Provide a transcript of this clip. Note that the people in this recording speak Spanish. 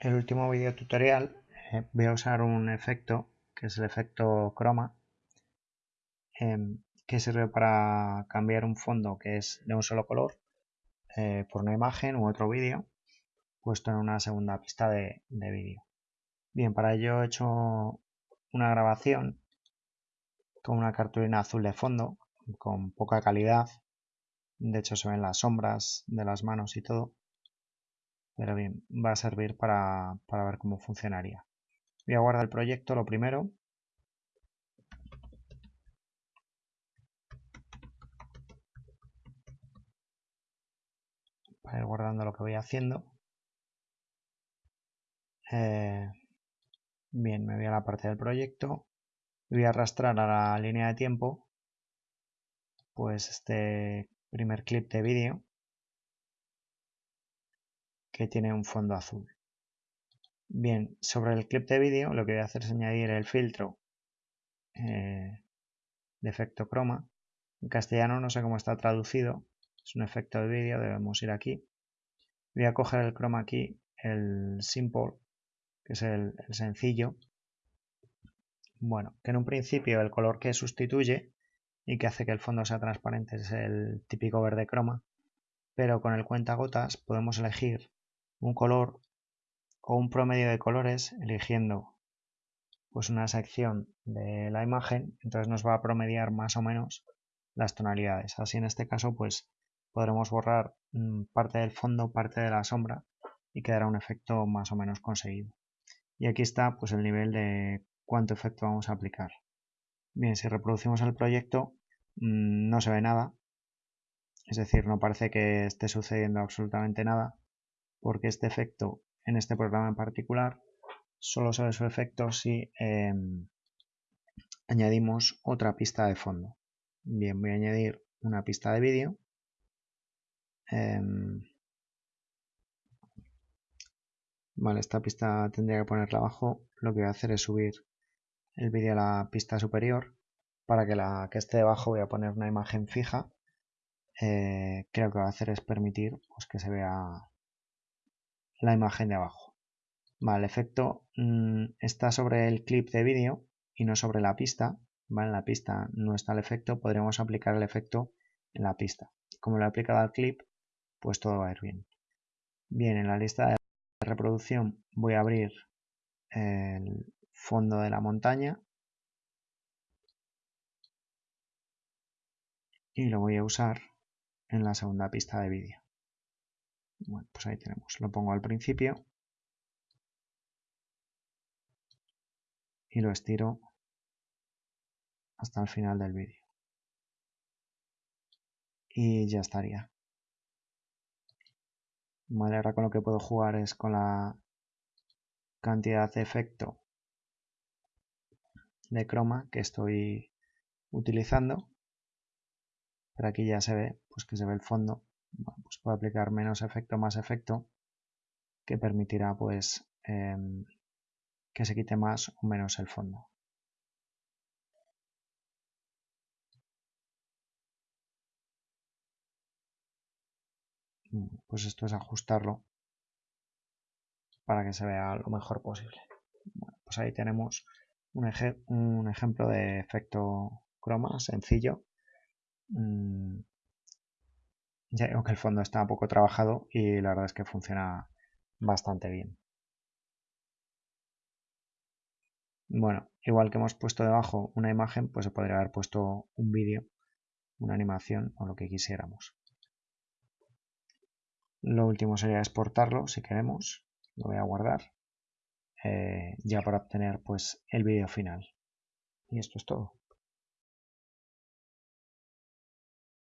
el último video tutorial eh, voy a usar un efecto que es el efecto croma em, que sirve para cambiar un fondo que es de un solo color eh, por una imagen u otro vídeo puesto en una segunda pista de, de vídeo. Bien, para ello he hecho una grabación con una cartulina azul de fondo con poca calidad. De hecho se ven las sombras de las manos y todo pero bien, va a servir para, ver cómo funcionaría. Voy a guardar el proyecto lo primero. Para ir guardando lo que voy haciendo. Eh, bien, me voy a la parte del proyecto. Voy a arrastrar a la línea de tiempo pues este primer clip de vídeo que tiene un fondo azul. Bien, sobre el clip de vídeo lo que voy a hacer es añadir el filtro eh, de efecto croma. En castellano no sé cómo está traducido, es un efecto de vídeo, debemos ir aquí. Voy a coger el croma aquí, el simple, que es el, sencillo. Bueno, que en un principio el color que sustituye y que hace que el fondo sea transparente es el típico verde croma, pero con el cuentagotas podemos elegir un color o un promedio de colores eligiendo pues una sección de la imagen, entonces nos va a promediar más o menos las tonalidades. Así en este caso pues podremos borrar mm, parte del fondo, parte de la sombra y quedará un efecto más o menos conseguido. Y aquí está pues el nivel de cuánto efecto vamos a aplicar. Bien, si reproducimos el proyecto mm, no se ve nada, es decir, no parece que esté sucediendo absolutamente nada, porque este efecto en este programa en particular solo se ve su efecto si em, añadimos otra pista de fondo. Bien, voy a añadir una pista de vídeo. Em, vale, esta pista tendría que ponerla abajo. Lo que voy a hacer es subir el vídeo a la pista superior. Para que la que esté debajo voy a poner una imagen fija. Eh, creo que va a hacer es permitir pues, que se vea la imagen de abajo. Vale, el efecto mm, está sobre el clip de vídeo y no sobre la pista. Vale, en la pista no está el efecto, podríamos aplicar el efecto en la pista. Como lo he aplicado al clip, pues todo va a ir bien. Bien, en la lista de reproducción voy a abrir el fondo de la montaña y lo voy a usar en la segunda pista de vídeo. Bueno, pues ahí tenemos. Lo pongo al principio. Y lo estiro hasta el final del vídeo. Y ya estaría. Vale, ahora con lo que puedo jugar es con la cantidad de efecto de croma que estoy utilizando. Pero aquí ya se ve, pues que se ve el fondo aplicar menos efecto más efecto que permitirá pues em, que se quite más o menos el fondo. Pues esto es ajustarlo para que se vea lo mejor posible. pues ahí tenemos un, un, ejemplo de efecto croma sencillo mm, ya digo que el fondo está poco trabajado y la verdad es que funciona bastante bien. Bueno, igual que hemos puesto debajo una imagen, pues se podría haber puesto un vídeo, una animación o lo que quisiéramos. Lo último sería exportarlo si queremos. Lo voy a guardar eh, ya para obtener pues el vídeo final. Y esto es todo.